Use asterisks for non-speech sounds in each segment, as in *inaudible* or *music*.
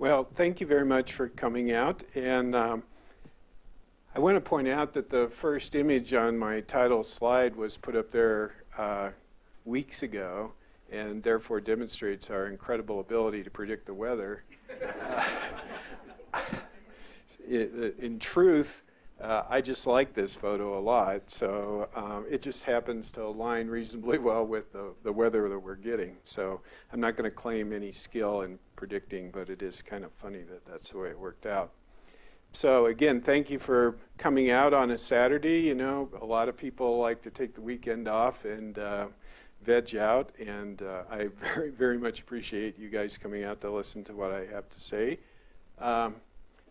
Well, thank you very much for coming out. And um, I want to point out that the first image on my title slide was put up there uh, weeks ago and therefore demonstrates our incredible ability to predict the weather. *laughs* in truth, uh, I just like this photo a lot, so um, it just happens to align reasonably *laughs* well with the, the weather that we're getting. So I'm not going to claim any skill in predicting, but it is kind of funny that that's the way it worked out. So again, thank you for coming out on a Saturday. You know, a lot of people like to take the weekend off and uh, veg out, and uh, I *laughs* very, very much appreciate you guys coming out to listen to what I have to say. Um,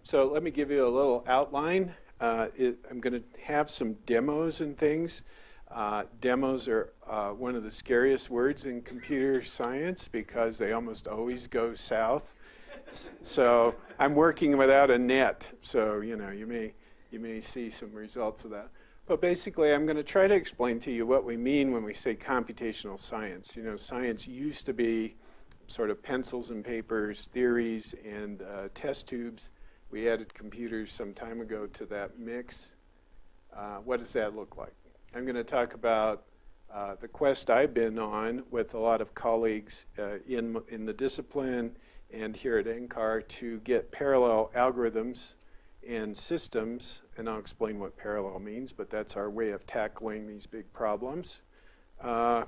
so let me give you a little outline. Uh, it, I'm going to have some demos and things. Uh, demos are uh, one of the scariest words in computer science because they almost always go south. so I'm working without a net, so you know you may you may see some results of that. But basically, I'm going to try to explain to you what we mean when we say computational science. You know, science used to be sort of pencils and papers, theories, and uh, test tubes. We added computers some time ago to that mix. Uh, what does that look like? I'm going to talk about uh, the quest I've been on with a lot of colleagues uh, in, in the discipline and here at NCAR to get parallel algorithms and systems, and I'll explain what parallel means, but that's our way of tackling these big problems. Uh,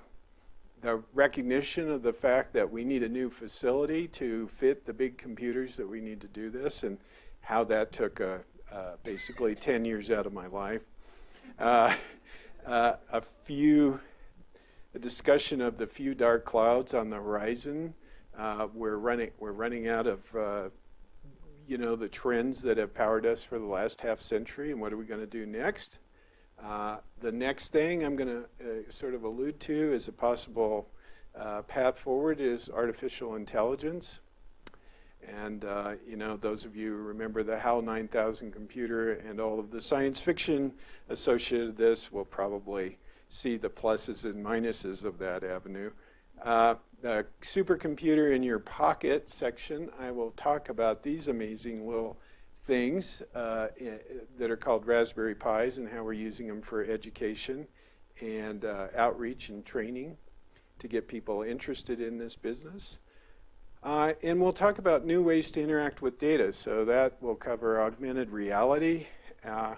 the recognition of the fact that we need a new facility to fit the big computers that we need to do this, and how that took uh, uh, basically 10 years out of my life. Uh, a few, a discussion of the few dark clouds on the horizon. We're running, we're running out of, you know, the trends that have powered us for the last half century, and what are we going to do next? Uh, the next thing I'm going to uh, sort of allude to as a possible uh, path forward is artificial intelligence. And, uh, you know, those of you who remember the HAL 9000 computer and all of the science fiction associated with this will probably see the pluses and minuses of that avenue. Uh, the supercomputer in your pocket section, I will talk about these amazing little things uh, that are called Raspberry Pis and how we're using them for education and uh, outreach and training to get people interested in this business. Uh, and we'll talk about new ways to interact with data. So that will cover augmented reality uh,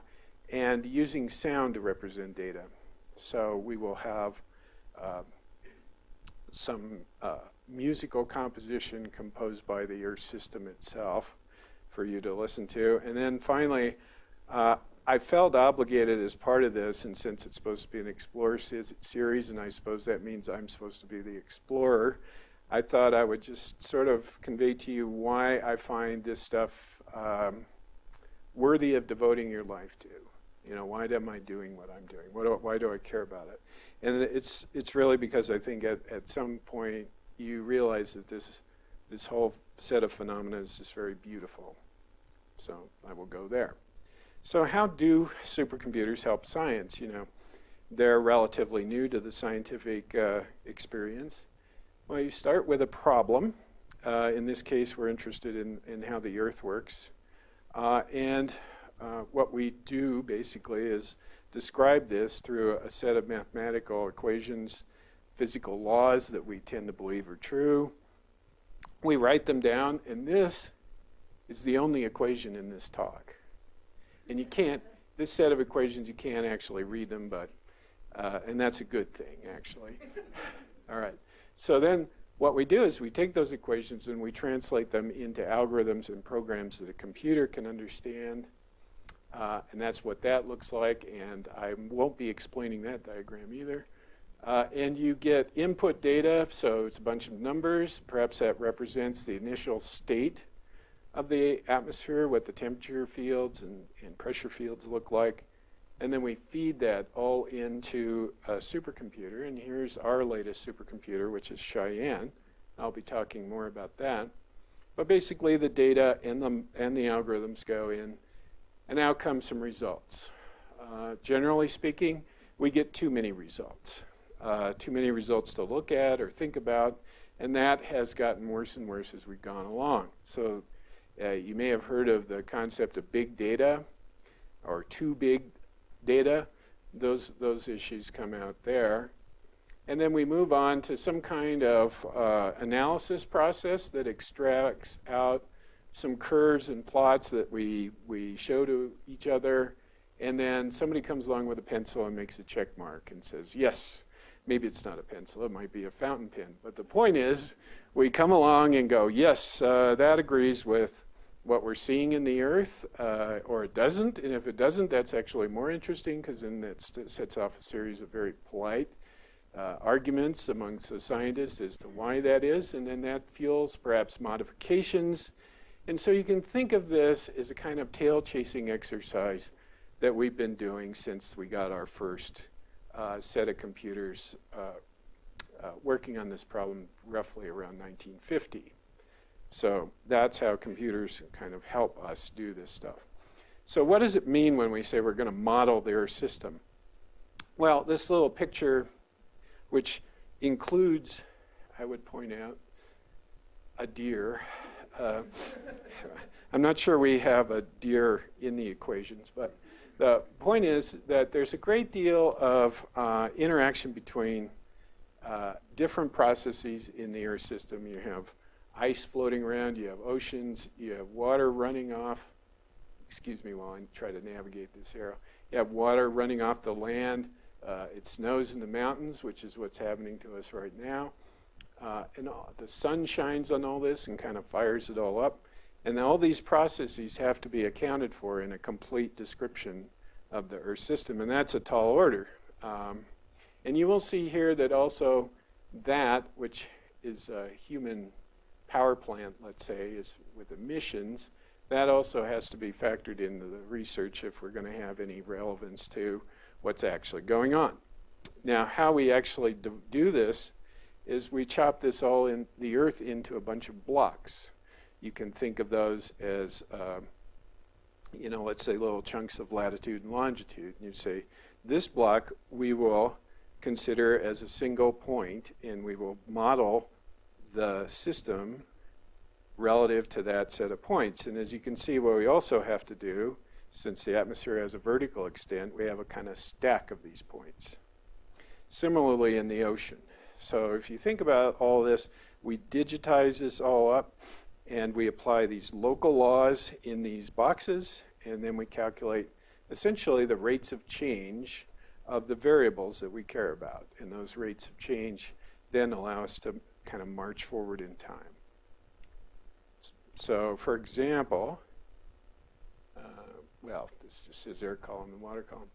and using sound to represent data. So we will have uh, some uh, musical composition composed by the Earth system itself for you to listen to. And then finally, uh, I felt obligated as part of this, and since it's supposed to be an Explorer series, and I suppose that means I'm supposed to be the explorer, I thought I would just sort of convey to you why I find this stuff um, worthy of devoting your life to. You know, why am I doing what I'm doing? What do, why do I care about it? And it's, it's really because I think at, at some point you realize that this, this whole set of phenomena is just very beautiful. So I will go there. So how do supercomputers help science? You know, they're relatively new to the scientific uh, experience. Well, you start with a problem. Uh, in this case, we're interested in, in how the Earth works. Uh, and uh, what we do, basically, is describe this through a set of mathematical equations, physical laws that we tend to believe are true. We write them down, and this is the only equation in this talk. And you can't, this set of equations, you can't actually read them, but, uh, and that's a good thing, actually. *laughs* All right. So then what we do is we take those equations and we translate them into algorithms and programs that a computer can understand. Uh, and that's what that looks like. And I won't be explaining that diagram either. Uh, and you get input data, so it's a bunch of numbers. Perhaps that represents the initial state of the atmosphere, what the temperature fields and, and pressure fields look like. And then we feed that all into a supercomputer. And here's our latest supercomputer, which is Cheyenne. I'll be talking more about that. But basically, the data and the, and the algorithms go in, and out come some results. Uh, generally speaking, we get too many results. Uh, too many results to look at or think about, and that has gotten worse and worse as we've gone along. So Uh, you may have heard of the concept of big data or too big data. Those, those issues come out there. And then we move on to some kind of uh, analysis process that extracts out some curves and plots that we, we show to each other. And then somebody comes along with a pencil and makes a check mark and says, yes, maybe it's not a pencil, it might be a fountain pen. But the point is, we come along and go, yes, uh, that agrees with what we're seeing in the Earth, uh, or it doesn't. And if it doesn't, that's actually more interesting because then it sets off a series of very polite uh, arguments amongst the scientists as to why that is, and then that fuels perhaps modifications. And so you can think of this as a kind of tail chasing exercise that we've been doing since we got our first uh, set of computers uh, uh working on this problem roughly around 1950. So that's how computers kind of help us do this stuff. So what does it mean when we say we're going to model their system? Well, this little picture which includes, I would point out, a deer. Uh, I'm not sure we have a deer in the equations, but the point is that there's a great deal of uh, interaction between uh, different processes in the Earth system. You have ice floating around, you have oceans, you have water running off. Excuse me while I try to navigate this arrow. You have water running off the land. Uh, it snows in the mountains, which is what's happening to us right now. Uh, and all, the sun shines on all this and kind of fires it all up. And all these processes have to be accounted for in a complete description of the Earth system, and that's a tall order. Um, and you will see here that also that, which is a human power plant, let's say, is with emissions, that also has to be factored into the research if we're going to have any relevance to what's actually going on. Now, how we actually do this is we chop this all in the earth into a bunch of blocks. You can think of those as, uh, you know, let's say little chunks of latitude and longitude. And you say, this block we will consider as a single point, and we will model the system relative to that set of points. And as you can see, what we also have to do since the atmosphere has a vertical extent, we have a kind of stack of these points. Similarly in the ocean. So if you think about all this, we digitize this all up and we apply these local laws in these boxes and then we calculate essentially the rates of change of the variables that we care about. And those rates of change then allow us to kind of march forward in time. So for example, well, this just says air column and water column.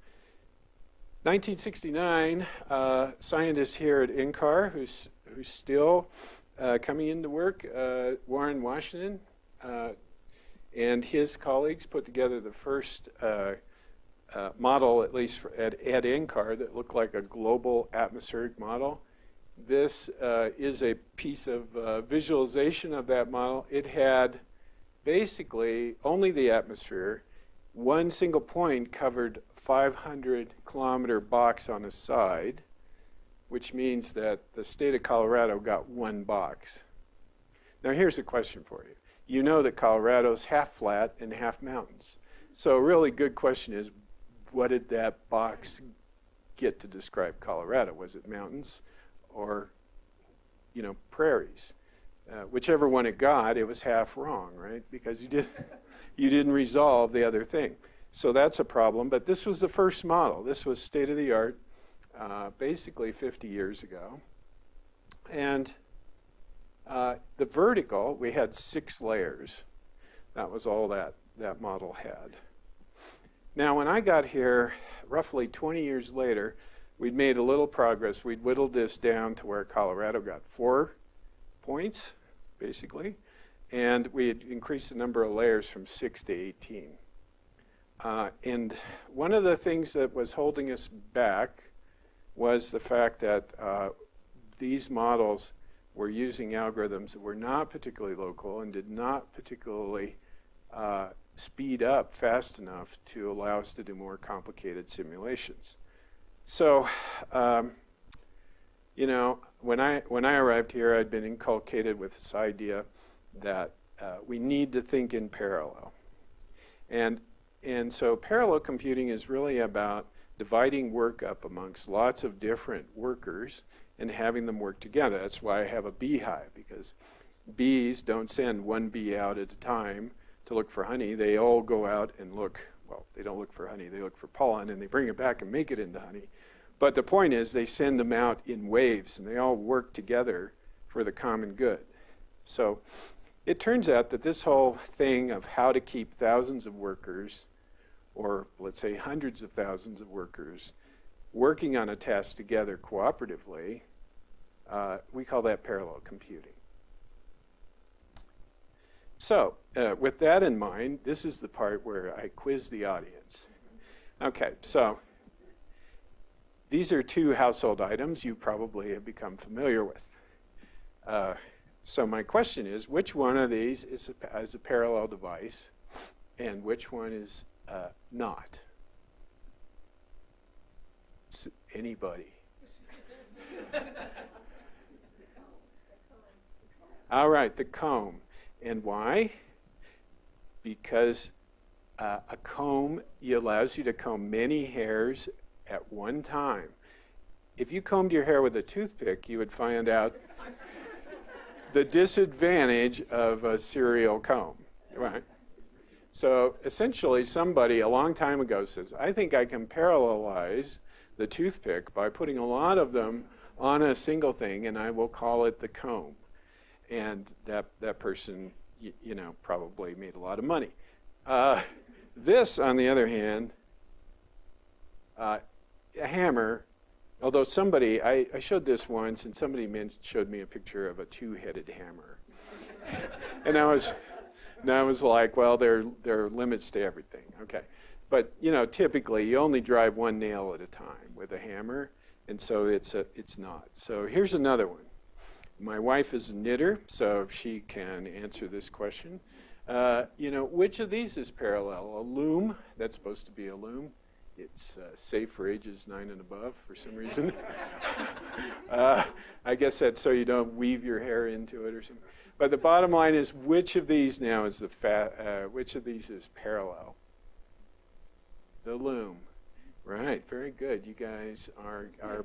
1969, uh, scientists here at NCAR, who's, who's still uh, coming into work, uh, Warren Washington, uh, and his colleagues put together the first uh, uh, model, at least for, at, at NCAR, that looked like a global atmospheric model. This uh, is a piece of uh, visualization of that model. It had basically only the atmosphere one single point covered 500 kilometer box on a side, which means that the state of Colorado got one box. Now here's a question for you. You know that Colorado's half flat and half mountains. So a really good question is, what did that box get to describe Colorado? Was it mountains or, you know, prairies? Uh, whichever one it got, it was half wrong, right? Because you did *laughs* you didn't resolve the other thing. So that's a problem, but this was the first model. This was state of the art, uh, basically 50 years ago. And uh, the vertical, we had six layers. That was all that that model had. Now, when I got here, roughly 20 years later, we'd made a little progress. We'd whittled this down to where Colorado got four points, basically and we had increased the number of layers from 6 to 18. Uh, and one of the things that was holding us back was the fact that uh, these models were using algorithms that were not particularly local and did not particularly uh, speed up fast enough to allow us to do more complicated simulations. So, um, you know, when I, when I arrived here, I'd been inculcated with this idea that uh, we need to think in parallel. And, and so parallel computing is really about dividing work up amongst lots of different workers and having them work together. That's why I have a beehive, because bees don't send one bee out at a time to look for honey. They all go out and look, well, they don't look for honey, they look for pollen, and they bring it back and make it into honey. But the point is, they send them out in waves, and they all work together for the common good. So it turns out that this whole thing of how to keep thousands of workers, or let's say hundreds of thousands of workers, working on a task together cooperatively, uh, we call that parallel computing. So, uh, with that in mind, this is the part where I quiz the audience. Okay, so these are two household items you probably have become familiar with. Uh, so my question is, which one of these is a, is a parallel device and which one is uh, not? S anybody? All right, the comb. And why? Because uh, a comb allows you to comb many hairs at one time. If you combed your hair with a toothpick, you would find out *laughs* the disadvantage of a serial comb, right? So essentially, somebody a long time ago says, I think I can parallelize the toothpick by putting a lot of them on a single thing, and I will call it the comb. And that, that person, you, you know, probably made a lot of money. Uh, this, on the other hand, uh, a hammer Although somebody, I, I showed this once, and somebody showed me a picture of a two-headed hammer. *laughs* and I was, and I was like, well, there, there are limits to everything. Okay. But, you know, typically you only drive one nail at a time with a hammer, and so it's, a, it's not. So here's another one. My wife is a knitter, so she can answer this question. Uh, you know, which of these is parallel? A loom, that's supposed to be a loom, it's uh, safe for ages nine and above for some reason. *laughs* uh, I guess that's so you don't weave your hair into it or something. But the bottom line is, which of these now is the fat? Uh, which of these is parallel? The loom, right? Very good. You guys are are.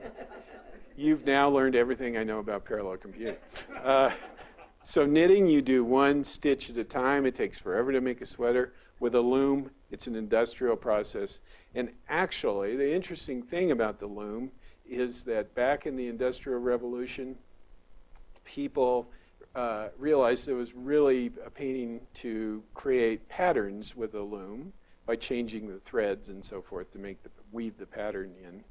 You've now learned everything I know about parallel computing. *laughs* Uh, so knitting, you do one stitch at a time. It takes forever to make a sweater. With a loom, it's an industrial process. And actually, the interesting thing about the loom is that back in the Industrial Revolution, people uh, realized it was really a painting to create patterns with a loom by changing the threads and so forth to make the weave the pattern in.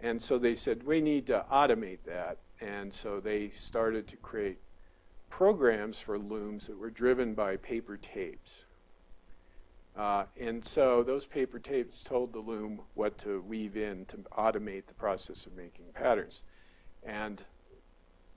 And so they said, we need to automate that. And so they started to create programs for looms that were driven by paper tapes. Uh, and so those paper tapes told the loom what to weave in to automate the process of making patterns. And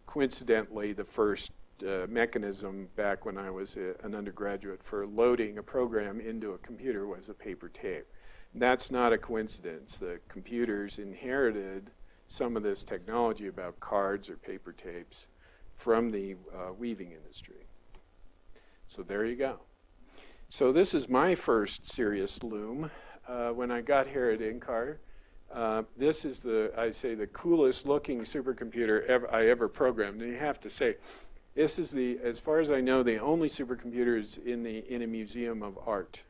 coincidentally, the first uh, mechanism back when I was a, an undergraduate for loading a program into a computer was a paper tape. And that's not a coincidence. The computers inherited some of this technology about cards or paper tapes from the uh, weaving industry. So there you go. So this is my first serious loom. Uh, when I got here at NCAR, uh, this is the, I say, the coolest looking supercomputer ever, I ever programmed. And you have to say, this is the, as far as I know, the only supercomputers in, the, in a museum of art.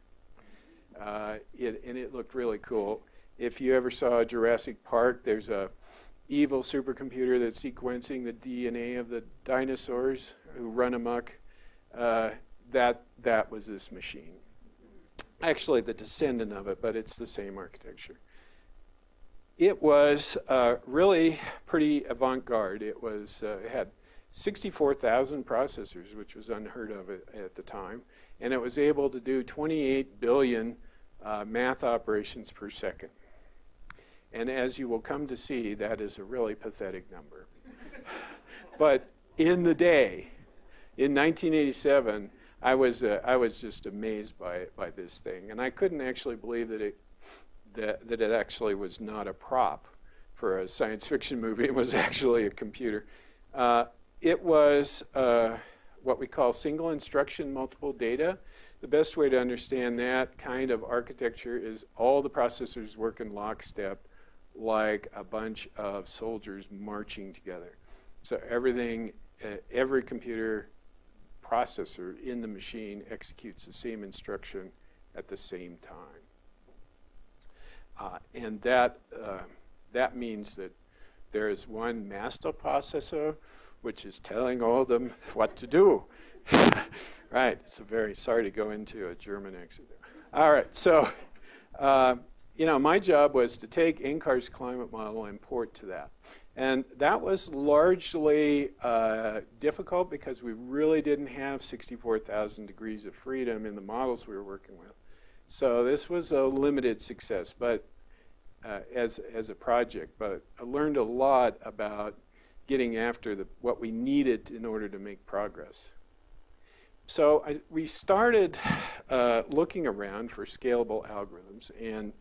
Uh, it, and it looked really cool. If you ever saw Jurassic Park, there's a evil supercomputer that's sequencing the DNA of the dinosaurs who run amok. Uh, that, that was this machine. Actually, the descendant of it, but it's the same architecture. It was uh, really pretty avant-garde. It was uh, it had 64,000 processors, which was unheard of at, the time, and it was able to do 28 billion uh, math operations per second. And as you will come to see, that is a really pathetic number. *laughs* but in the day, in 1987, I was uh, I was just amazed by by this thing, and I couldn't actually believe that it that that it actually was not a prop for a science fiction movie. It was actually a computer. Uh, it was uh, what we call single instruction multiple data. The best way to understand that kind of architecture is all the processors work in lockstep like a bunch of soldiers marching together. So everything, uh, every computer processor in the machine executes the same instruction at the same time. Uh, and that, uh, that means that there is one master processor which is telling all of them what to do. *laughs* right, so very sorry to go into a German exit there. All right, so, uh, you know, my job was to take NCAR's climate model and port to that. And that was largely uh, difficult because we really didn't have 64,000 degrees of freedom in the models we were working with. So this was a limited success but uh, as, as a project. But I learned a lot about getting after the, what we needed in order to make progress. So I, we started uh, looking around for scalable algorithms and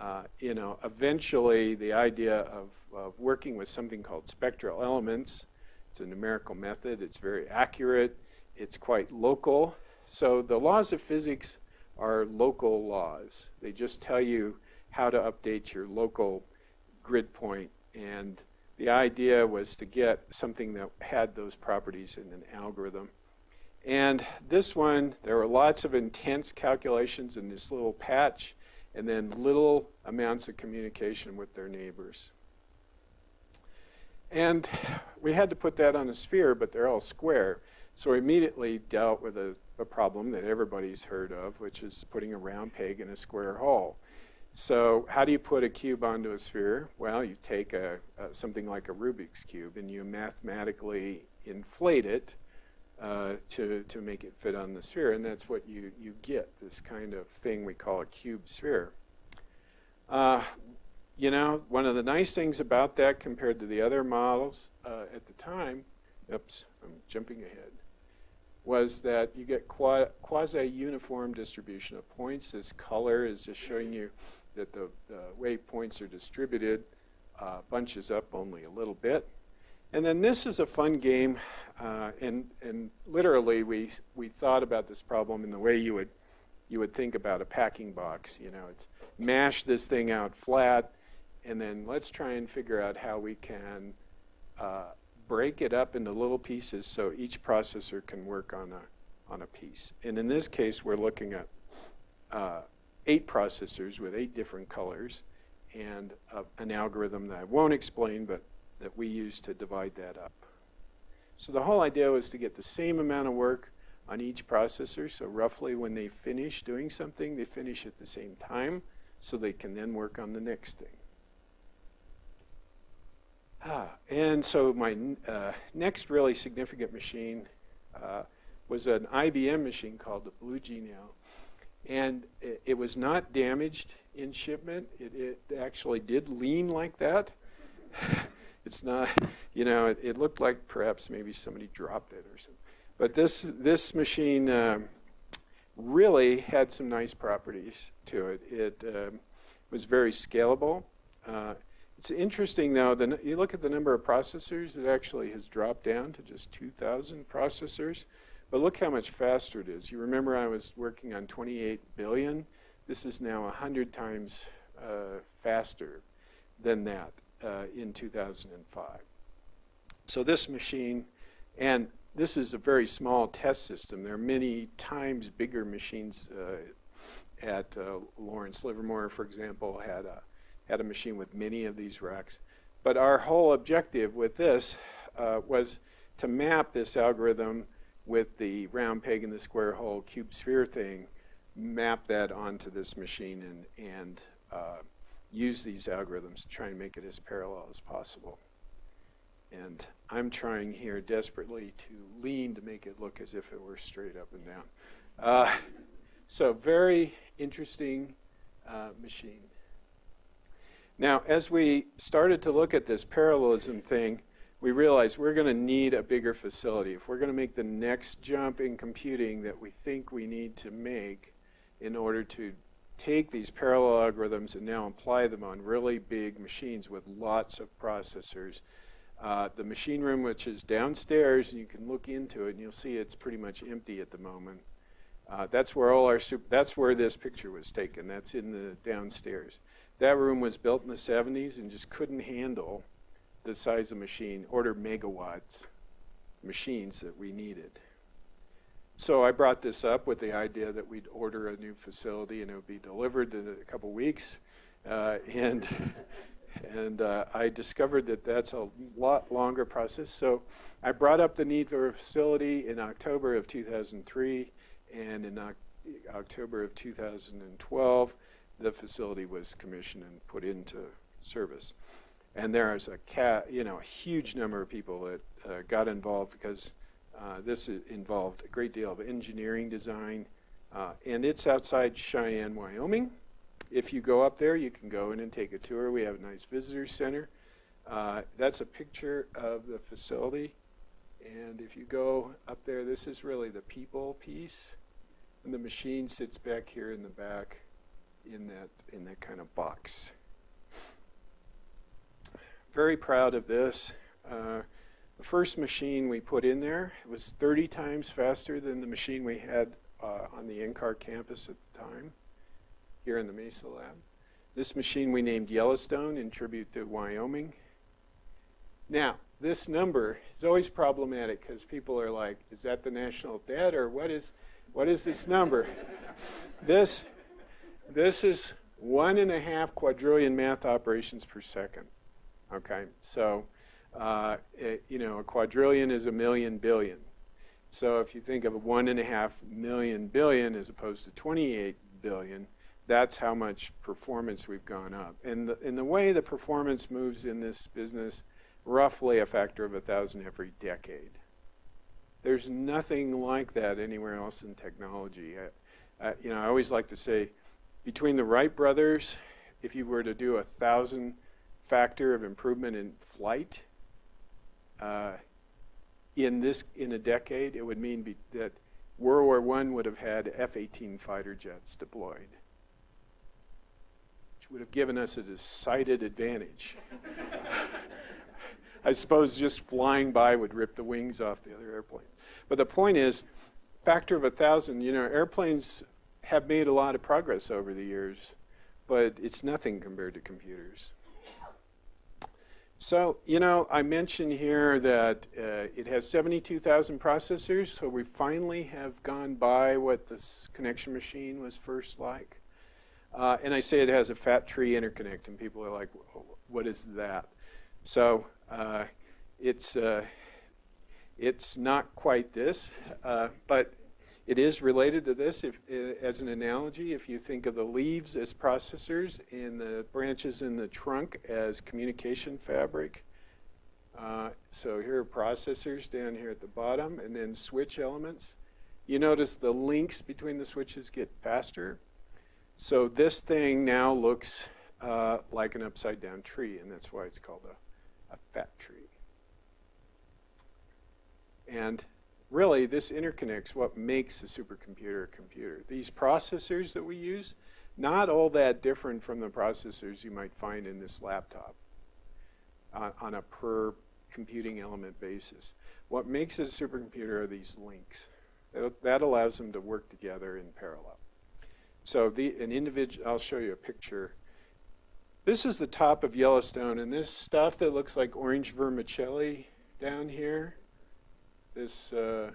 uh, you know, eventually the idea of, of, working with something called spectral elements, it's a numerical method, it's very accurate, it's quite local. So the laws of physics are local laws. They just tell you how to update your local grid point. and the idea was to get something that had those properties in an algorithm. And this one, there were lots of intense calculations in this little patch and then little amounts of communication with their neighbors. And we had to put that on a sphere, but they're all square. So we immediately dealt with a, a, problem that everybody's heard of, which is putting a round peg in a square hole. So how do you put a cube onto a sphere? Well, you take a, a something like a Rubik's Cube and you mathematically inflate it uh, to, to make it fit on the sphere. And that's what you, you get, this kind of thing we call a cube sphere. Uh, you know, one of the nice things about that compared to the other models uh, at the time, oops, I'm jumping ahead, was that you get quasi-uniform distribution of points. This color is just showing you that the, the way points are distributed uh, bunches up only a little bit. And then this is a fun game, uh, and, and literally we, we thought about this problem in the way you would, you would think about a packing box. You know, it's mash this thing out flat, and then let's try and figure out how we can uh, break it up into little pieces so each processor can work on a, on a piece. And in this case, we're looking at uh, eight processors with eight different colors and uh, an algorithm that I won't explain, but that we use to divide that up. So the whole idea was to get the same amount of work on each processor. So roughly when they finish doing something, they finish at the same time so they can then work on the next thing. Ah, and so my uh, next really significant machine uh, was an IBM machine called the Blue Gene/L. And it, it was not damaged in shipment. It, it actually did lean like that. *laughs* It's not, you know, it, it, looked like perhaps maybe somebody dropped it or something. But this, this machine um, really had some nice properties to it. It um, was very scalable. Uh, it's interesting though, the, you look at the number of processors, it actually has dropped down to just 2,000 processors. But look how much faster it is. You remember I was working on 28 billion. This is now 100 times uh, faster than that uh, in 2005. So this machine, and this is a very small test system. There are many times bigger machines uh, at uh, Lawrence Livermore, for example, had a, had a machine with many of these racks. But our whole objective with this uh, was to map this algorithm with the round peg in the square hole cube sphere thing, map that onto this machine and, and uh, use these algorithms to try and make it as parallel as possible. And I'm trying here desperately to lean to make it look as if it were straight up and down. Uh, so very interesting uh, machine. Now, as we started to look at this parallelism thing, we realized we're going to need a bigger facility. If we're going to make the next jump in computing that we think we need to make in order to take these parallel algorithms and now apply them on really big machines with lots of processors, Uh, the machine room, which is downstairs, you can look into it and you'll see it's pretty much empty at the moment. Uh, that's where all our that's where this picture was taken. That's in the downstairs. That room was built in the 70s and just couldn't handle the size of machine, order megawatts machines that we needed. So I brought this up with the idea that we'd order a new facility and it would be delivered in a couple weeks. Uh, and *laughs* and uh, I discovered that that's a lot longer process. So I brought up the need for a facility in October of 2003, and in October of 2012, the facility was commissioned and put into service. And there is a cat, you know, a huge number of people that uh, got involved because uh, this involved a great deal of engineering design, uh, and it's outside Cheyenne, Wyoming. If you go up there, you can go in and take a tour. We have a nice visitor center. Uh, that's a picture of the facility. And if you go up there, this is really the people piece. And the machine sits back here in the back in that, in that kind of box. Very proud of this. Uh, the first machine we put in there was 30 times faster than the machine we had uh, on the NCAR campus at the time here in the Mesa lab. This machine we named Yellowstone in tribute to Wyoming. Now, this number is always problematic because people are like, is that the national debt or what is, what is this number? *laughs* this, this is one and a half quadrillion math operations per second. Okay, so uh, it, you know, a quadrillion is a million billion. So if you think of a one and a half million billion as opposed to 28 billion, that's how much performance we've gone up. And the, in the way the performance moves in this business, roughly a factor of a thousand every decade. There's nothing like that anywhere else in technology. I, I, you know, I always like to say, between the Wright brothers, if you were to do a thousand factor of improvement in flight, uh, in this in a decade, it would mean be, that World War I would have had F-18 fighter jets deployed which would have given us a decided advantage. *laughs* I suppose just flying by would rip the wings off the other airplane. But the point is, factor of a thousand, you know, airplanes have made a lot of progress over the years, but it's nothing compared to computers. So, you know, I mentioned here that uh, it has 72,000 processors, so we finally have gone by what this connection machine was first like. Uh, and I say it has a fat tree interconnect, and people are like, what is that? So uh, it's, uh, it's not quite this, uh, but it is related to this. If, as an analogy, if you think of the leaves as processors and the branches in the trunk as communication fabric, uh, so here are processors down here at the bottom, and then switch elements. You notice the links between the switches get faster so this thing now looks uh, like an upside down tree, and that's why it's called a, a fat tree. And really, this interconnects what makes a supercomputer a computer. These processors that we use, not all that different from the processors you might find in this laptop uh, on a per computing element basis. What makes it a supercomputer are these links. That, allows them to work together in parallel. So the, an individual, I'll show you a picture. This is the top of Yellowstone, and this stuff that looks like orange vermicelli down here, this, uh,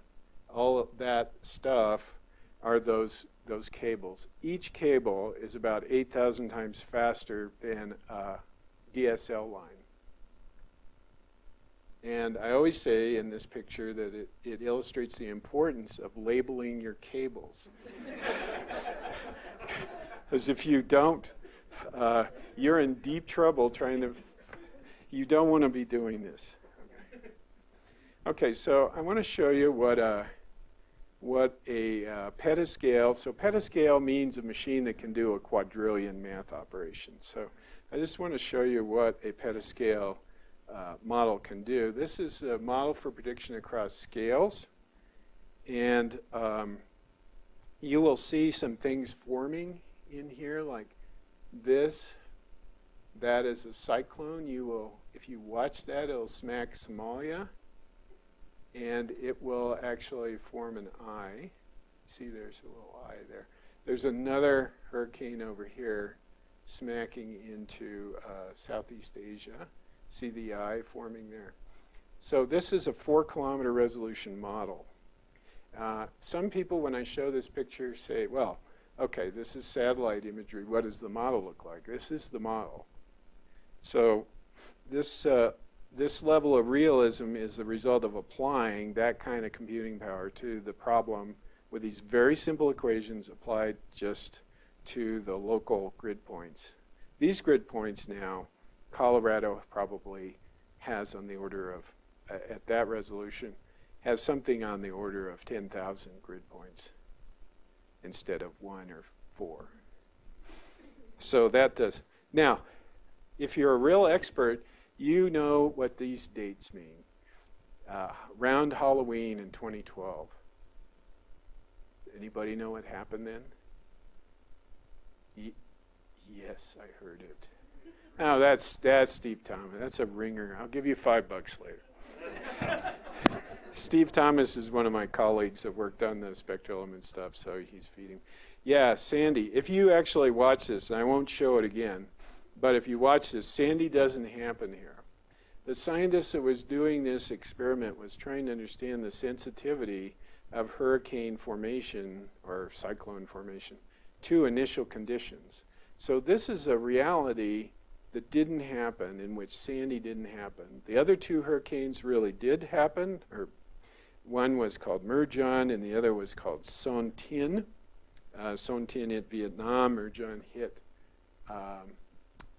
all that stuff are those, those cables. Each cable is about 8,000 times faster than a DSL line. And I always say in this picture that it, it illustrates the importance of labeling your cables. *laughs* Because if you don't, uh, you're in deep trouble trying to, you don't want to be doing this. Okay, so I want to show you what a, what a uh, petascale, so petascale means a machine that can do a quadrillion math operation. So I just want to show you what a petascale uh, model can do. This is a model for prediction across scales. And um, you will see some things forming in here like this, that is a cyclone. You will if you watch that, it'll smack Somalia, and it will actually form an eye. See, there's a little eye there. There's another hurricane over here smacking into uh, Southeast Asia. See the eye forming there. So this is a four kilometer resolution model. Uh, some people, when I show this picture, say, well, okay, this is satellite imagery. What does the model look like? This is the model. So this, uh, this level of realism is the result of applying that kind of computing power to the problem with these very simple equations applied just to the local grid points. These grid points now, Colorado probably has on the order of, at that resolution, has something on the order of 10,000 grid points instead of one or four. So that does. Now, if you're a real expert, you know what these dates mean. Uh, round Halloween in 2012. Anybody know what happened then? Yes, I heard it. Now that's that's Steve Thomas. That's a ringer. I'll give you five bucks later. Steve Thomas is one of my colleagues that worked on the spectral element stuff, so he's feeding. Yeah, Sandy, if you actually watch this, and I won't show it again, but if you watch this, Sandy doesn't happen here. The scientist that was doing this experiment was trying to understand the sensitivity of hurricane formation or cyclone formation to initial conditions. So this is a reality that didn't happen, in which Sandy didn't happen. The other two hurricanes really did happen, or one was called Murjan and the other was called Son-Tinh. Uh, Son-Tinh hit Vietnam, Murjan hit um,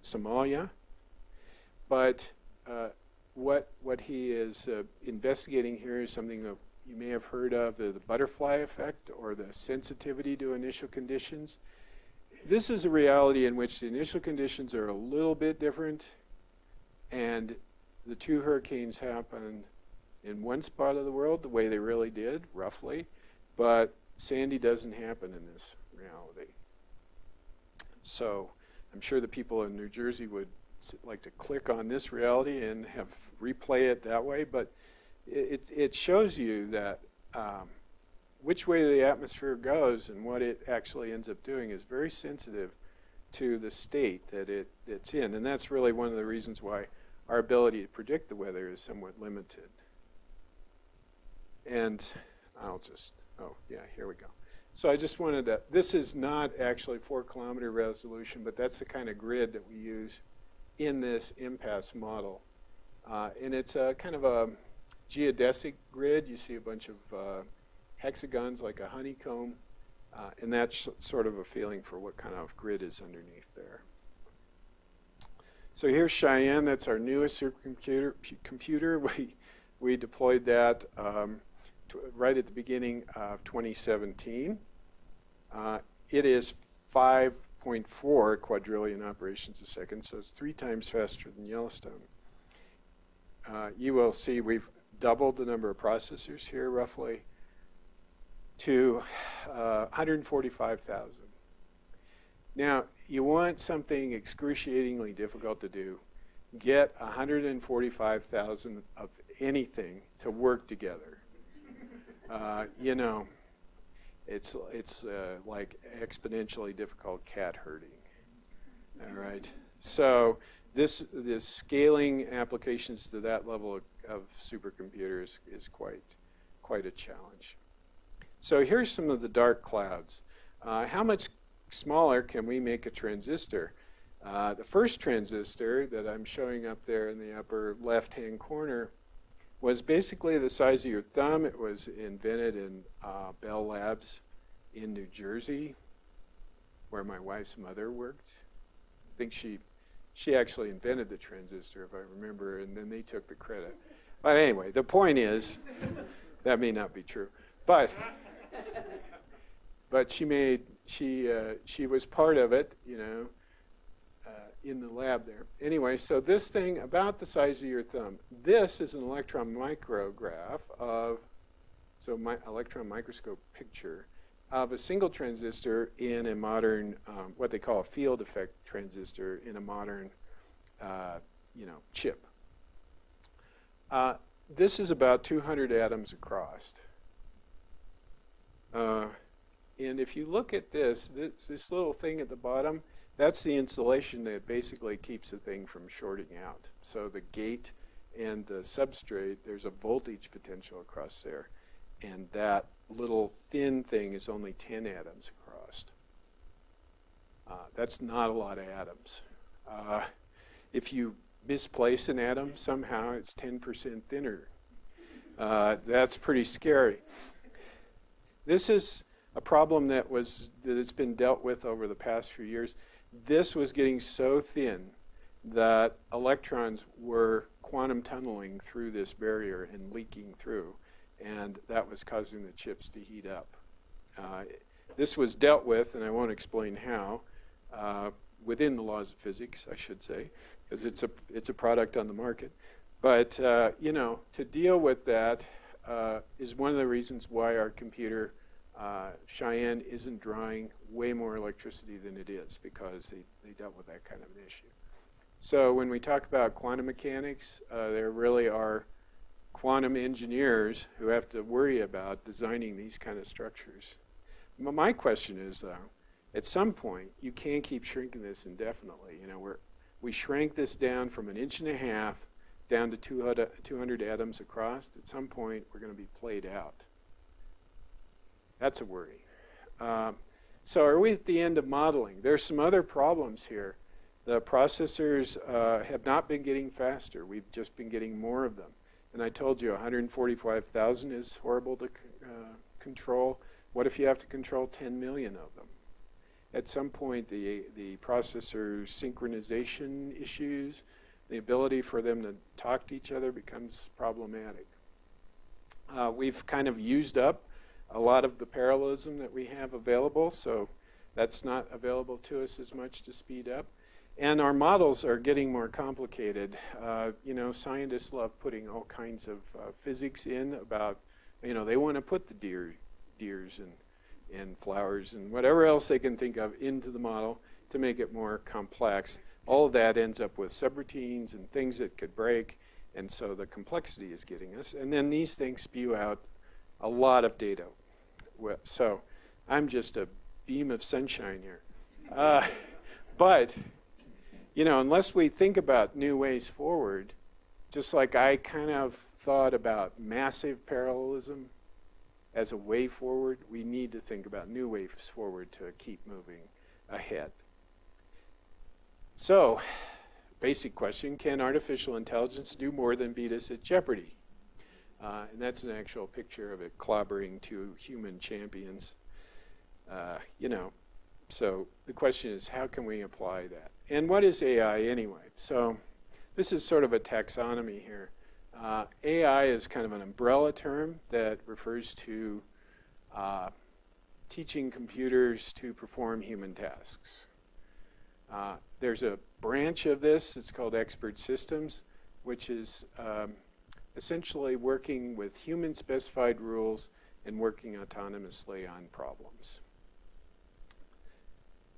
Somalia. But uh, what, what he is uh, investigating here is something that you may have heard of, the, the butterfly effect or the sensitivity to initial conditions. This is a reality in which the initial conditions are a little bit different and the two hurricanes happen in one spot of the world the way they really did, roughly, but Sandy doesn't happen in this reality. So I'm sure the people in New Jersey would like to click on this reality and have replay it that way, but it, it shows you that um, which way the atmosphere goes and what it actually ends up doing is very sensitive to the state that it, it's in. And that's really one of the reasons why our ability to predict the weather is somewhat limited. And I'll just, oh yeah, here we go. So I just wanted to, this is not actually four kilometer resolution, but that's the kind of grid that we use in this MPAS model. Uh, and it's a kind of a geodesic grid. You see a bunch of uh, hexagons like a honeycomb. Uh, and that's sort of a feeling for what kind of grid is underneath there. So here's Cheyenne. That's our newest supercomputer. Computer. *laughs* We, we deployed that um, right at the beginning of 2017. Uh, it is 5.4 quadrillion operations a second, so it's three times faster than Yellowstone. Uh, you will see we've doubled the number of processors here roughly to uh, 145,000. Now, you want something excruciatingly difficult to do. Get 145,000 of anything to work together. Uh, you know, it's, it's uh, like exponentially difficult cat herding. All right. So this, this scaling applications to that level of, of supercomputers is quite, quite a challenge. So here's some of the dark clouds. Uh, how much smaller can we make a transistor? Uh, the first transistor that I'm showing up there in the upper left-hand corner was basically the size of your thumb. It was invented in uh, Bell Labs in New Jersey, where my wife's mother worked. I think she, she actually invented the transistor, if I remember, and then they took the credit. But anyway, the point is, *laughs* that may not be true. But, but she made, she, uh, she was part of it, you know, in the lab there. Anyway, so this thing about the size of your thumb. This is an electron micrograph of, so my electron microscope picture of a single transistor in a modern, um, what they call a field effect transistor in a modern, uh, you know, chip. Uh, this is about 200 atoms across. Uh, and if you look at this, this, this little thing at the bottom, that's the insulation that basically keeps the thing from shorting out. So the gate and the substrate, there's a voltage potential across there. And that little thin thing is only 10 atoms across. Uh, that's not a lot of atoms. Uh, if you misplace an atom somehow, it's 10% thinner. Uh, that's pretty scary. This is a problem that was that has been dealt with over the past few years. This was getting so thin that electrons were quantum tunneling through this barrier and leaking through, and that was causing the chips to heat up. Uh, this was dealt with, and I won't explain how, uh, within the laws of physics, I should say, because it's a, it's a product on the market. But, uh, you know, to deal with that uh, is one of the reasons why our computer uh, Cheyenne isn't drawing way more electricity than it is because they, they dealt with that kind of an issue. So when we talk about quantum mechanics, uh, there really are quantum engineers who have to worry about designing these kind of structures. My question is, though, at some point, you can't keep shrinking this indefinitely. You know, we're, we shrank this down from an inch and a half down to 200, 200 atoms across. At some point, we're going to be played out. That's a worry. Um, so are we at the end of modeling? There's some other problems here. The processors uh, have not been getting faster. We've just been getting more of them. And I told you 145,000 is horrible to uh, control. What if you have to control 10 million of them? At some point, the, the processor synchronization issues, the ability for them to talk to each other becomes problematic. Uh, we've kind of used up a lot of the parallelism that we have available, so that's not available to us as much to speed up. And our models are getting more complicated. Uh, you know, scientists love putting all kinds of uh, physics in about, you know, they want to put the deer, deers and, and flowers and whatever else they can think of into the model to make it more complex. All of that ends up with subroutines and things that could break, and so the complexity is getting us. And then these things spew out a lot of data. So I'm just a beam of sunshine here. Uh, but, you know, unless we think about new ways forward, just like I kind of thought about massive parallelism as a way forward, we need to think about new ways forward to keep moving ahead. So, basic question, can artificial intelligence do more than beat us at Jeopardy? Uh, and that's an actual picture of it clobbering two human champions. Uh, you know, so the question is, how can we apply that? And what is AI anyway? So this is sort of a taxonomy here. Uh, AI is kind of an umbrella term that refers to uh, teaching computers to perform human tasks. Uh, there's a branch of this, it's called expert systems, which is um, essentially working with human specified rules and working autonomously on problems.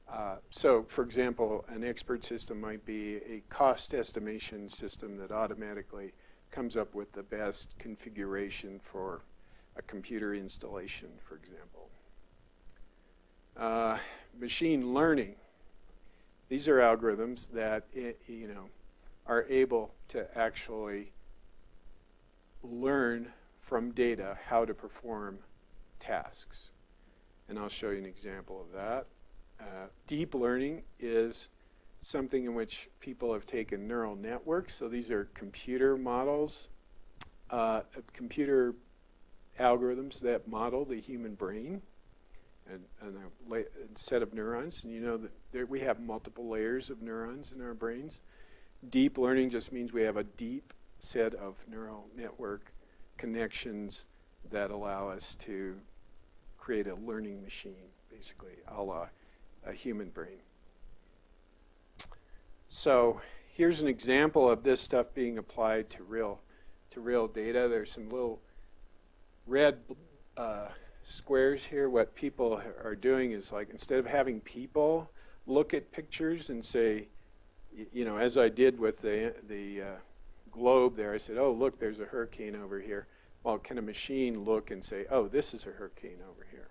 Uh, so, for example, an expert system might be a cost estimation system that automatically comes up with the best configuration for a computer installation, for example. Uh, machine learning. These are algorithms that, you know, are able to actually learn from data how to perform tasks. And I'll show you an example of that. Uh, deep learning is something in which people have taken neural networks. So these are computer models, uh, computer algorithms that model the human brain and, and a, set of neurons. And you know that there, we have multiple layers of neurons in our brains. Deep learning just means we have a deep set of neural network connections that allow us to create a learning machine, basically, a la a human brain. So here's an example of this stuff being applied to real, to real data. There's some little red uh, squares here. What people are doing is like, instead of having people look at pictures and say, you know, as I did with the, the uh, globe there. I said, oh, look, there's a hurricane over here. Well, can a machine look and say, oh, this is a hurricane over here?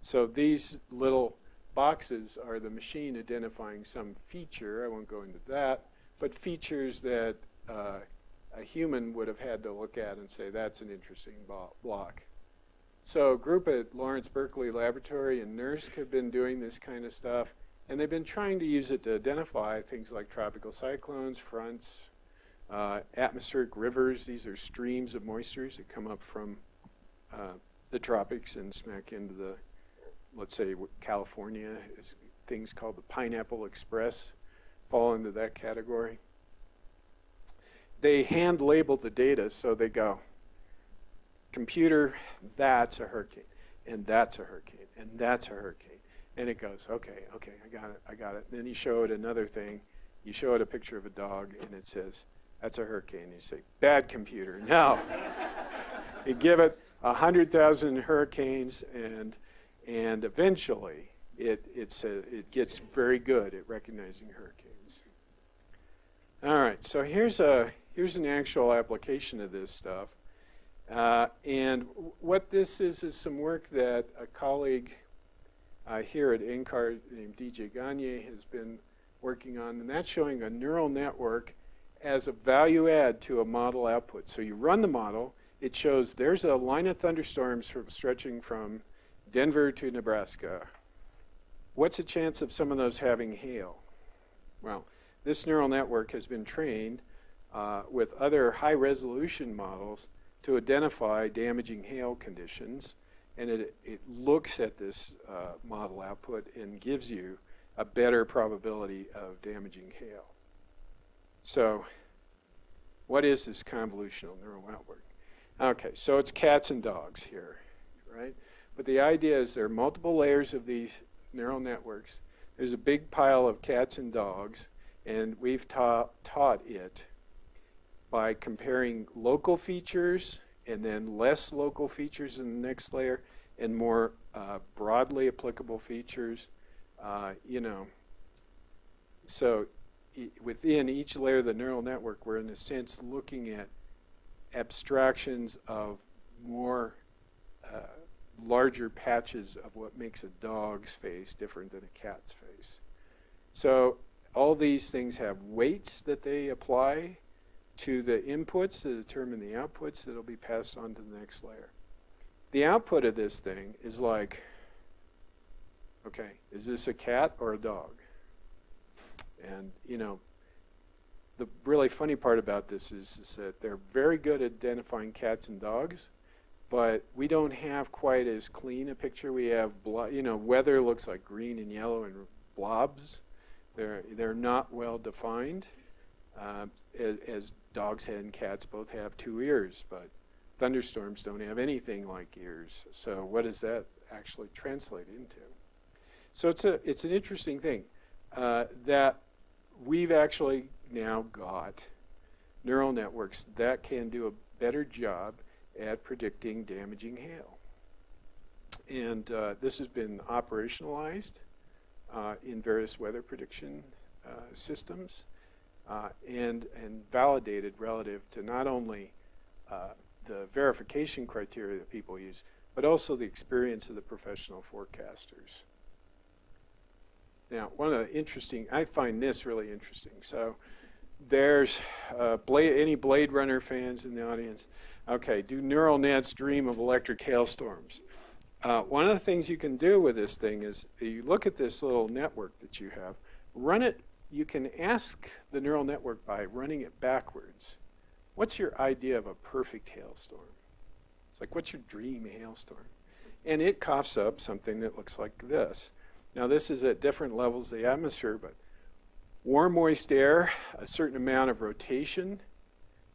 So these little boxes are the machine identifying some feature. I won't go into that, but features that uh, a human would have had to look at and say, that's an interesting block. So a group at Lawrence Berkeley Laboratory and NERSC have been doing this kind of stuff, and they've been trying to use it to identify things like tropical cyclones, fronts, uh, atmospheric rivers. These are streams of moistures that come up from uh, the tropics and smack into the, let's say, California is things called the Pineapple Express fall into that category. They hand label the data, so they go, computer, that's a hurricane, and that's a hurricane, and that's a hurricane. And it goes, okay, okay, I got it, I got it. then you show it another thing. You show it a picture of a dog, and it says, that's a hurricane. You say, bad computer. No. you give it 100,000 hurricanes, and, and eventually it, it's a, it gets very good at recognizing hurricanes. All right, so here's, a, here's an actual application of this stuff. Uh, and what this is is some work that a colleague uh, here at NCAR named DJ Gagne has been working on, and that's showing a neural network as a value add to a model output. So you run the model, it shows there's a line of thunderstorms from stretching from Denver to Nebraska. What's the chance of some of those having hail? Well, this neural network has been trained uh, with other high resolution models to identify damaging hail conditions and it, it looks at this uh, model output and gives you a better probability of damaging hail. So what is this convolutional neural network? Okay, so it's cats and dogs here, right? But the idea is there are multiple layers of these neural networks. There's a big pile of cats and dogs, and we've ta taught it by comparing local features and then less local features in the next layer and more uh, broadly applicable features. Uh, you know, so within each layer of the neural network, we're in a sense looking at abstractions of more uh, larger patches of what makes a dog's face different than a cat's face. So all these things have weights that they apply to the inputs to determine the outputs that will be passed on to the next layer. The output of this thing is like, okay, is this a cat or a dog? And, you know, the really funny part about this is, is that they're very good at identifying cats and dogs, but we don't have quite as clean a picture. We have, you know, weather looks like green and yellow and blobs. They're, they're not well defined, uh, as, as dogs and cats both have two ears, but thunderstorms don't have anything like ears. So what does that actually translate into? So it's, a, it's an interesting thing uh, that we've actually now got neural networks that can do a better job at predicting damaging hail. And uh, this has been operationalized uh, in various weather prediction uh, systems uh, and, and validated relative to not only uh, the verification criteria that people use, but also the experience of the professional forecasters. Now, one of the interesting, I find this really interesting. So there's uh, Blade, any Blade Runner fans in the audience? Okay, do neural nets dream of electric hailstorms? Uh, one of the things you can do with this thing is you look at this little network that you have, run it you can ask the neural network by running it backwards, what's your idea of a perfect hailstorm? It's like, what's your dream hailstorm? And it coughs up something that looks like this. Now this is at different levels of the atmosphere, but warm, moist air, a certain amount of rotation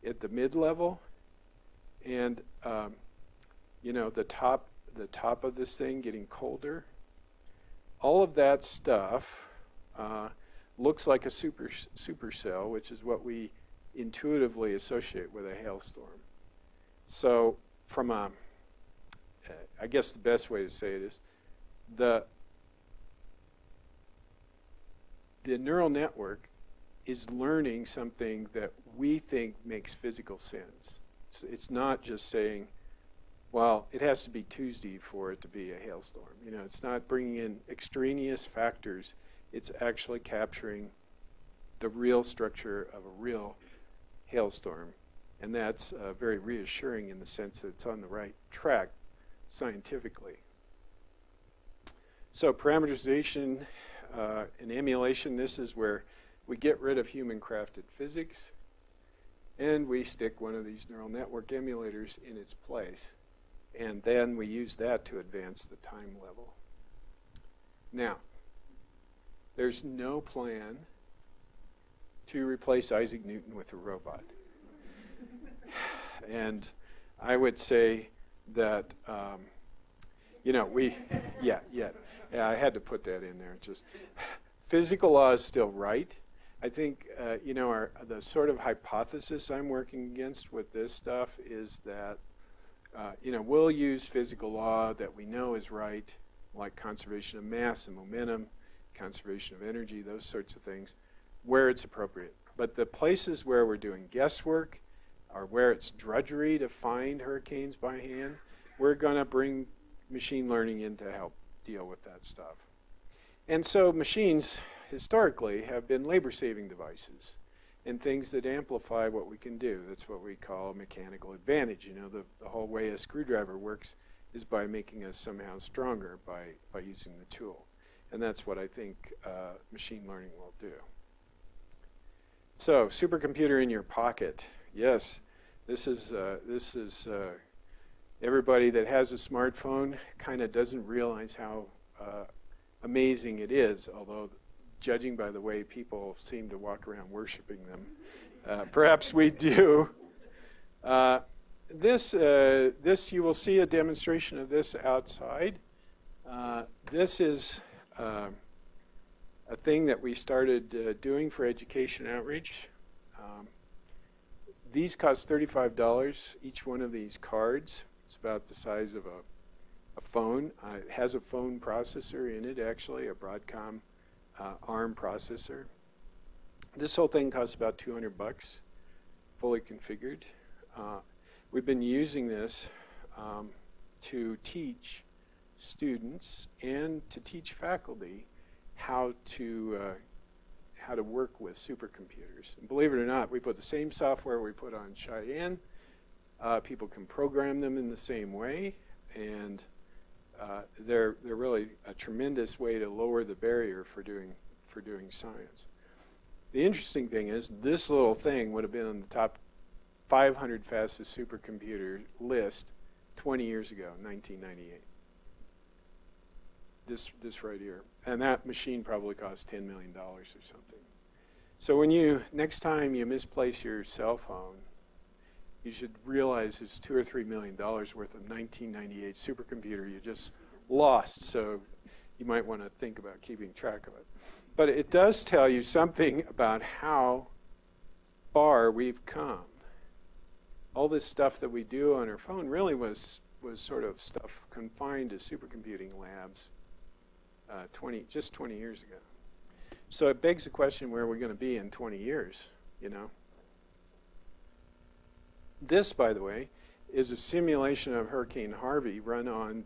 at the mid-level, and um, you know the top, the top of this thing getting colder. All of that stuff uh, looks like a super supercell, which is what we intuitively associate with a hailstorm. So from a, I guess the best way to say it is, the, the neural network is learning something that we think makes physical sense. It's, it's not just saying, well, it has to be Tuesday for it to be a hailstorm. You know, it's not bringing in extraneous factors. It's actually capturing the real structure of a real hailstorm. And that's uh, very reassuring in the sense that it's on the right track scientifically. So parameterization uh, and emulation, this is where we get rid of human-crafted physics and we stick one of these neural network emulators in its place. And then we use that to advance the time level. Now, there's no plan to replace Isaac Newton with a robot. *sighs* and I would say that, um, you know, we, yeah, yeah, yeah, I had to put that in there. Just physical law is still right. I think, uh, you know, our, the sort of hypothesis I'm working against with this stuff is that, uh, you know, we'll use physical law that we know is right, like conservation of mass and momentum, conservation of energy, those sorts of things, where it's appropriate. But the places where we're doing guesswork or where it's drudgery to find hurricanes by hand, we're going to bring machine learning in to help deal with that stuff. And so machines historically have been labor-saving devices and things that amplify what we can do. That's what we call a mechanical advantage. You know, the, the whole way a screwdriver works is by making us somehow stronger by, by using the tool. And that's what I think uh, machine learning will do. So, supercomputer in your pocket. Yes, this is, uh, this is uh, everybody that has a smartphone kind of doesn't realize how uh, amazing it is, although judging by the way people seem to walk around worshiping them. Uh, perhaps we do. Uh, this, uh, this, you will see a demonstration of this outside. Uh, this is uh, a thing that we started doing for education outreach. Um, these cost $35, each one of these cards. It's about the size of a, a phone. it has a phone processor in it, actually, a Broadcom uh, ARM processor. This whole thing costs about 200 bucks, fully configured. Uh, we've been using this um, to teach students and to teach faculty how to uh, how to work with supercomputers. And believe it or not, we put the same software we put on Cheyenne. Uh, people can program them in the same way, and uh, they're, they're really a tremendous way to lower the barrier for doing, for doing science. The interesting thing is this little thing would have been on the top 500 fastest supercomputer list 20 years ago, 1998. This, this right here. And that machine probably cost $10 million or something. So when you, next time you misplace your cell phone, you should realize it's two or three million dollars worth of 1998 supercomputer you just lost. So you might want to think about keeping track of it. But it does tell you something about how far we've come. All this stuff that we do on our phone really was was sort of stuff confined to supercomputing labs uh, 20 just 20 years ago. So it begs the question where are we going to be in 20 years, you know? This, by the way, is a simulation of Hurricane Harvey run on,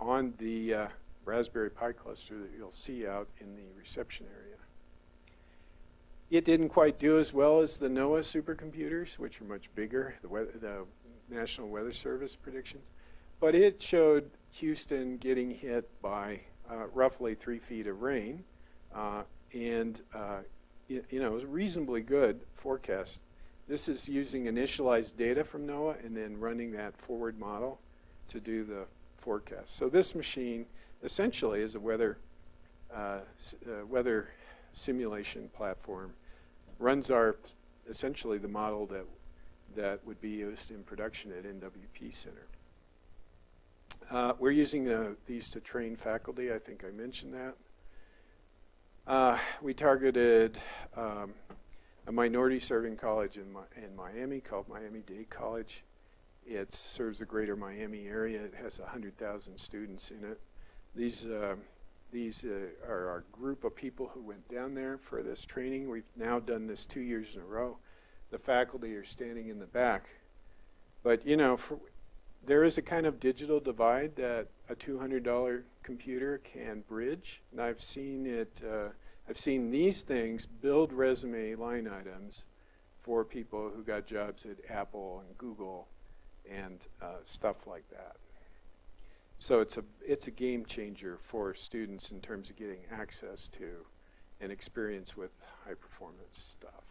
on the uh, Raspberry Pi cluster that you'll see out in the reception area. It didn't quite do as well as the NOAA supercomputers, which are much bigger, the, weather, the National Weather Service predictions, but it showed Houston getting hit by uh, roughly three feet of rain, uh, and uh, you know, it was a reasonably good forecast this is using initialized data from NOAA and then running that forward model to do the forecast. So this machine essentially is a weather, uh, uh, weather simulation platform. Runs our, essentially the model that, that would be used in production at NWP Center. Uh, we're using the, these to train faculty. I think I mentioned that. Uh, we targeted um, a minority serving college in, in Miami called Miami-Dade College. It serves the greater Miami area. It has 100,000 students in it. These, uh, these uh, are our group of people who went down there for this training. We've now done this two years in a row. the faculty are standing in the back. But you know, for, there is a kind of digital divide that a $200 computer can bridge, and I've seen it. Uh, I've seen these things build resume line items for people who got jobs at Apple and Google and uh, stuff like that. So it's a it's a game changer for students in terms of getting access to and experience with high performance stuff.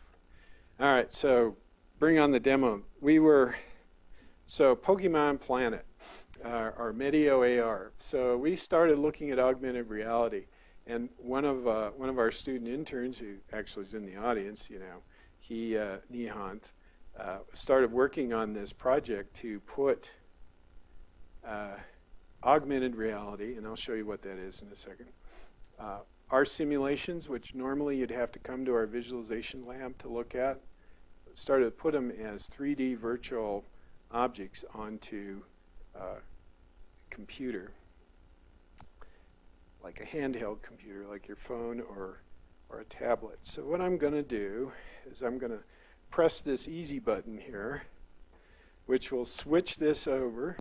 All right, so bring on the demo. We were so Pokemon Planet, uh, our Medio AR. So we started looking at augmented reality, and one of uh, one of our student interns, who actually is in the audience, you know, he uh, Nihant, uh, started working on this project to put uh, augmented reality, and I'll show you what that is in a second. Uh, our simulations, which normally you'd have to come to our visualization lab to look at, started to put them as 3D virtual objects onto a computer, like a handheld computer, like your phone or, or a tablet. So what I'm going to do is I'm going to press this easy button here, which will switch this over.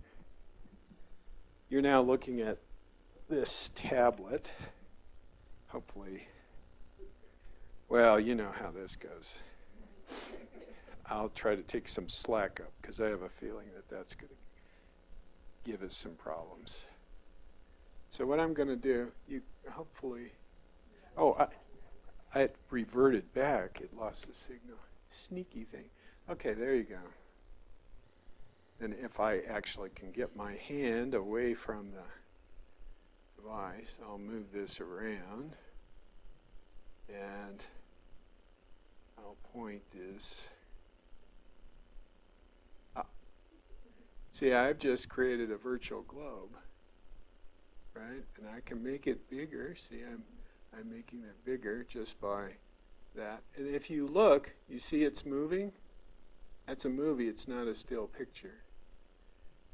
You're now looking at this tablet. Hopefully, well, you know how this goes. I'll try to take some slack up because I have a feeling that that's going to give us some problems. So what I'm going to do, you hopefully, oh, I, I reverted back. It lost the signal. Sneaky thing. Okay, there you go. And if I actually can get my hand away from the device, I'll move this around. And I'll point this ah. See, I've just created a virtual globe, right? And I can make it bigger. See, I'm, I'm making it bigger just by that. And if you look, you see it's moving. That's a movie. It's not a still picture.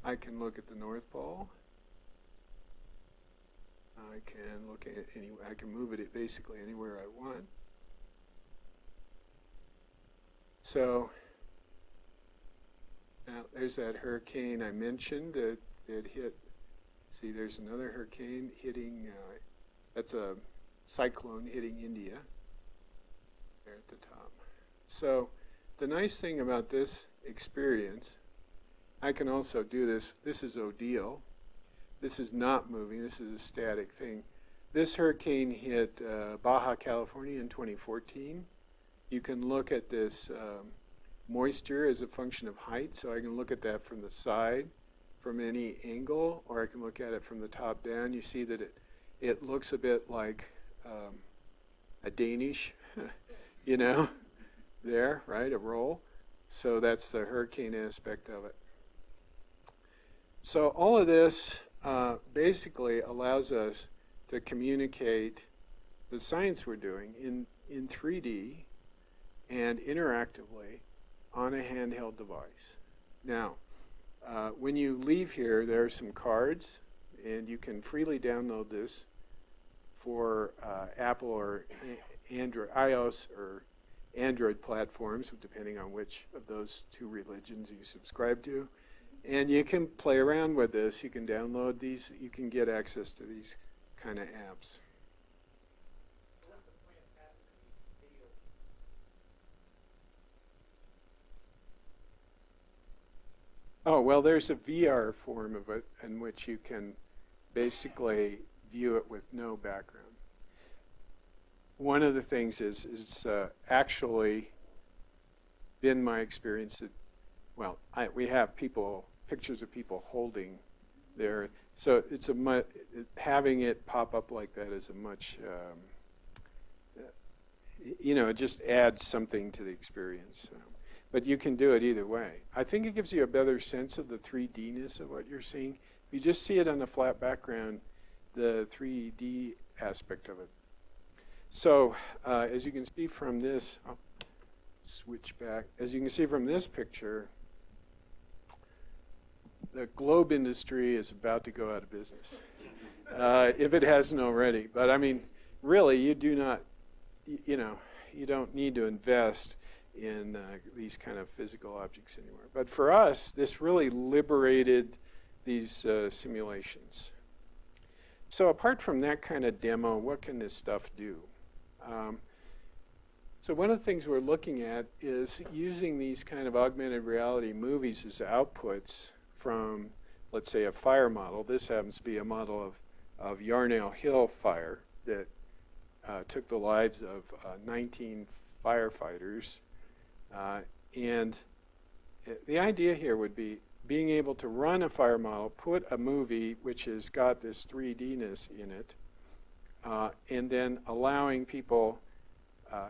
I can look at the North Pole. I can look at any. I can move it basically anywhere I want. So now, there's that hurricane I mentioned that, that hit. See, there's another hurricane hitting, uh, that's a cyclone hitting India there at the top. So the nice thing about this experience, I can also do this. This is Odile. This is not moving. This is a static thing. This hurricane hit uh, Baja California in 2014. You can look at this um, moisture as a function of height, so I can look at that from the side from any angle, or I can look at it from the top down. You see that it, it looks a bit like um, a Danish, *laughs* you know, there, right, a roll. So that's the hurricane aspect of it. So all of this uh, basically allows us to communicate the science we're doing in, in 3D and interactively on a handheld device. Now, uh, when you leave here, there are some cards, and you can freely download this for uh, Apple or Android, iOS or Android platforms, depending on which of those two religions you subscribe to. And you can play around with this. You can download these. You can get access to these kind of apps. Oh, well, there's a VR form of it in which you can basically view it with no background. One of the things is, it's uh, actually been my experience that, well, I, we have people, pictures of people holding their, so it's a having it pop up like that is a much, um, you know, it just adds something to the experience. So. But you can do it either way. I think it gives you a better sense of the 3D-ness of what you're seeing. If you just see it on a flat background, the 3D aspect of it. So uh, as you can see from this, I'll switch back. As you can see from this picture, the globe industry is about to go out of business, *laughs* uh, if it hasn't already. But I mean, really, you do not, you know, you don't need to invest in uh, these kind of physical objects anymore. But for us, this really liberated these uh, simulations. So apart from that kind of demo, what can this stuff do? Um, so one of the things we're looking at is using these kind of augmented reality movies as outputs from, let's say, a fire model. This happens to be a model of, of Yarnell Hill fire that uh, took the lives of uh, 19 firefighters. Uh, and the idea here would be being able to run a fire model, put a movie which has got this 3D-ness in it, uh, and then allowing people, uh,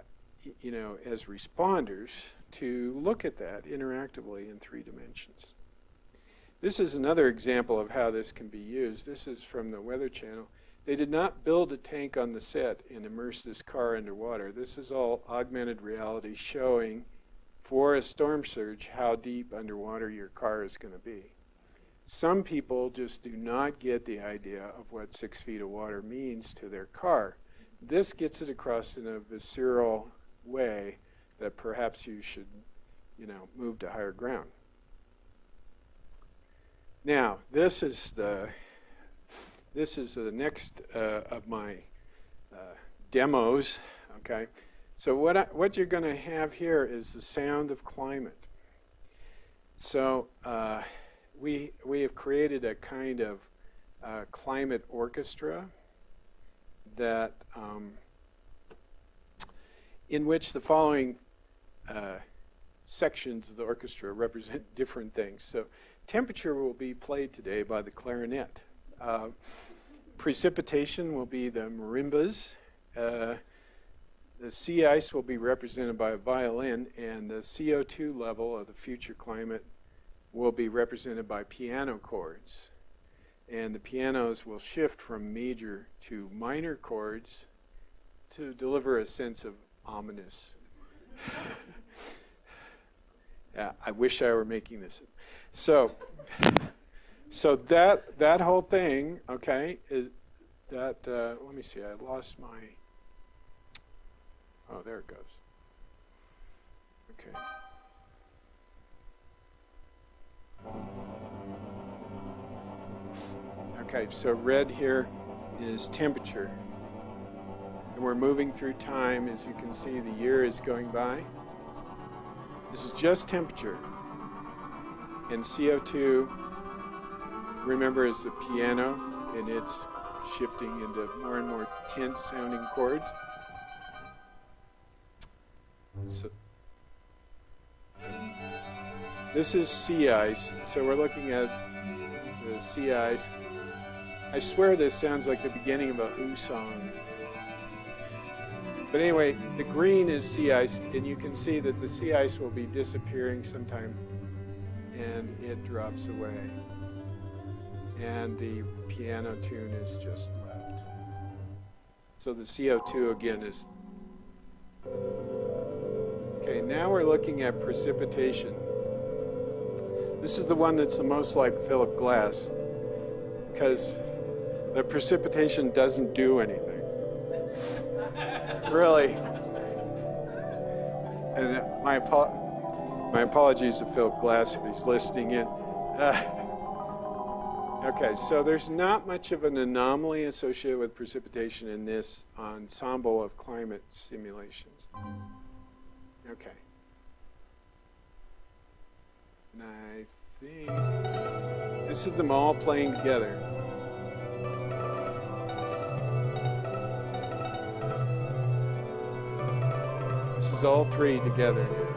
you know, as responders to look at that interactively in three dimensions. This is another example of how this can be used. This is from the Weather Channel. They did not build a tank on the set and immerse this car underwater. This is all augmented reality showing for a storm surge how deep underwater your car is going to be. Some people just do not get the idea of what six feet of water means to their car. This gets it across in a visceral way that perhaps you should, you know, move to higher ground. Now, this is the this is the next uh, of my uh, demos. Okay, so what I, what you're going to have here is the sound of climate. So uh, we we have created a kind of uh, climate orchestra that um, in which the following uh, sections of the orchestra represent different things. So temperature will be played today by the clarinet. Uh, precipitation will be the marimbas. The sea ice will be represented by a violin, and the CO2 level of the future climate will be represented by piano chords. And the pianos will shift from major to minor chords to deliver a sense of ominous. *laughs* I wish I were making this. So, so that that whole thing, okay, is that. Uh, let me see. I lost my. Oh, there it goes. Okay. Okay, so red here is temperature. And we're moving through time. As you can see, the year is going by. This is just temperature. And CO2, remember, is the piano, and it's shifting into more and more tense sounding chords. So this is sea ice. So we're looking at the sea ice. I swear this sounds like the beginning of a Who song. But anyway, the green is sea ice, and you can see that the sea ice will be disappearing sometime, and it drops away. And the piano tune is just left. So the CO2 again is Okay, now we're looking at precipitation. This is the one that's the most like Philip Glass because the precipitation doesn't do anything. *laughs* really. And my, my apologies to Philip Glass if he's listening in. Uh, *laughs* okay, so there's not much of an anomaly associated with precipitation in this ensemble of climate simulations. Okay. And I think this is them all playing together. This is all three together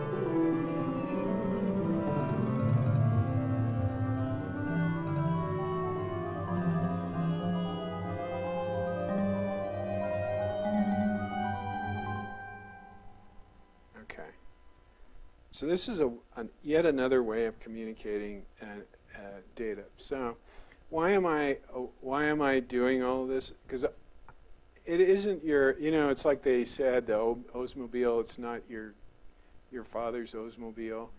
So this is a, an, yet another way of communicating uh, uh, data. So why am I uh, why am I doing all this? Because it isn't your you know it's like they said the Oldsmobile. It's not your your father's Oldsmobile.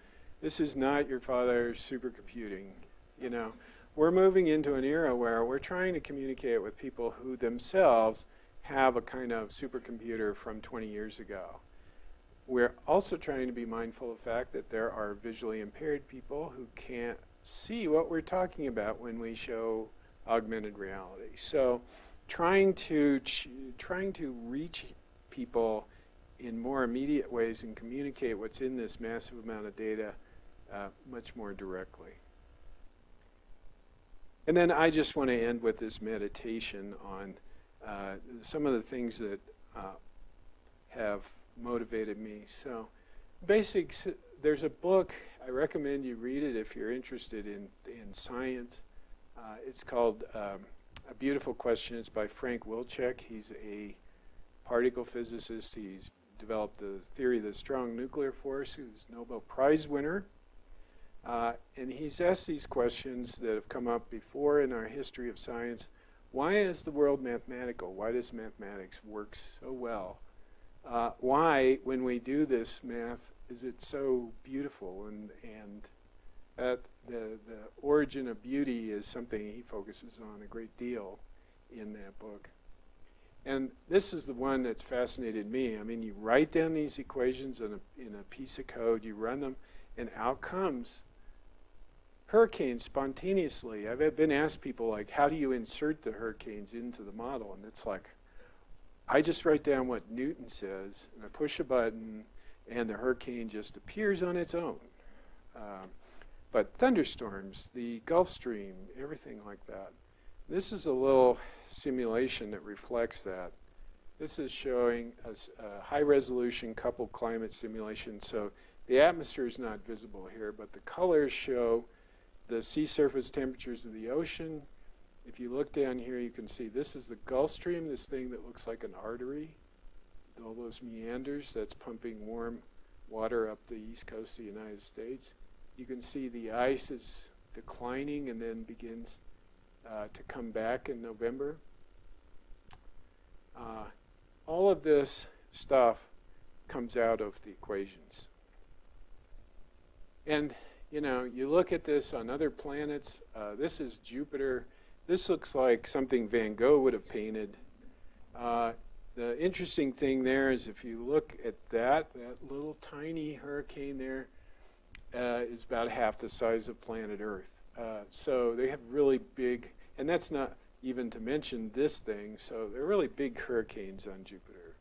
This is not your father's supercomputing. You know, we're moving into an era where we're trying to communicate with people who themselves have a kind of supercomputer from 20 years ago we're also trying to be mindful of the fact that there are visually impaired people who can't see what we're talking about when we show augmented reality. So trying to, trying to reach people in more immediate ways and communicate what's in this massive amount of data uh, much more directly. And then I just want to end with this meditation on uh, some of the things that uh, have motivated me. So basics, there's a book, I recommend you read it if you're interested in, in science. Uh, it's called um, A Beautiful Question. It's by Frank Wilczek. He's a particle physicist. He's developed the theory of the strong nuclear force. He was Nobel Prize winner. Uh, and he's asked these questions that have come up before in our history of science. Why is the world mathematical? Why does mathematics work so well? Uh, why, when we do this math, is it so beautiful? And, and the, the origin of beauty is something he focuses on a great deal in that book. And this is the one that's fascinated me. I mean, you write down these equations in a, in a piece of code, you run them, and out comes hurricanes spontaneously. I've been asked people like, how do you insert the hurricanes into the model? And it's like, I just write down what Newton says, and I push a button, and the hurricane just appears on its own. Um, but thunderstorms, the Gulf Stream, everything like that. This is a little simulation that reflects that. This is showing a, a high-resolution coupled climate simulation. So the atmosphere is not visible here, but the colors show the sea surface temperatures of the ocean. If you look down here, you can see this is the Gulf Stream, this thing that looks like an artery. With all those meanders, that's pumping warm water up the east coast of the United States. You can see the ice is declining and then begins uh, to come back in November. Uh, all of this stuff comes out of the equations. And you know, you look at this on other planets. Uh, this is Jupiter. This looks like something Van Gogh would have painted. Uh, the interesting thing there is if you look at that, that little tiny hurricane there uh, is about half the size of planet Earth. Uh, so they have really big, and that's not even to mention this thing, so they're really big hurricanes on Jupiter.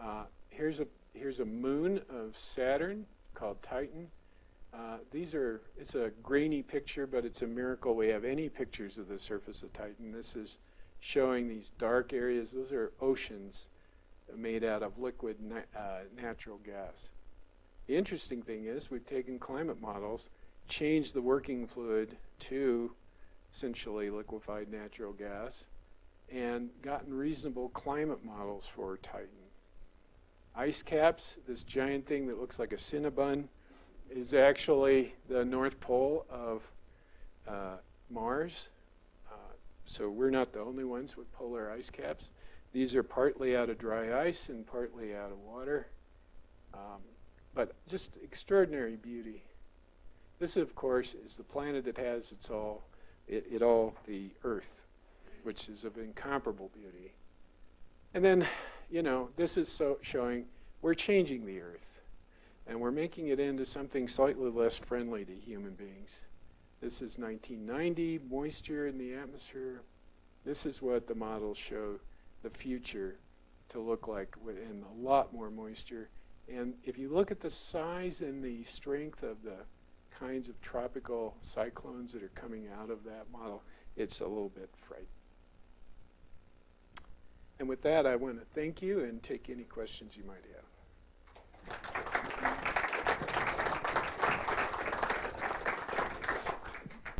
Uh, here's, a, here's a moon of Saturn called Titan. Uh, these are, it's a grainy picture, but it's a miracle we have any pictures of the surface of Titan. This is showing these dark areas. Those are oceans made out of liquid na uh, natural gas. The interesting thing is we've taken climate models, changed the working fluid to essentially liquefied natural gas, and gotten reasonable climate models for Titan. Ice caps, this giant thing that looks like a Cinnabon, is actually the North Pole of uh, Mars. Uh, so we're not the only ones with polar ice caps. These are partly out of dry ice and partly out of water. Um, but just extraordinary beauty. This, of course, is the planet that has its all, it, it all, the Earth, which is of incomparable beauty. And then, you know, this is so showing we're changing the Earth and we're making it into something slightly less friendly to human beings. This is 1990, moisture in the atmosphere. This is what the models show the future to look like in a lot more moisture. And if you look at the size and the strength of the kinds of tropical cyclones that are coming out of that model, it's a little bit frightening. And with that, I want to thank you and take any questions you might have.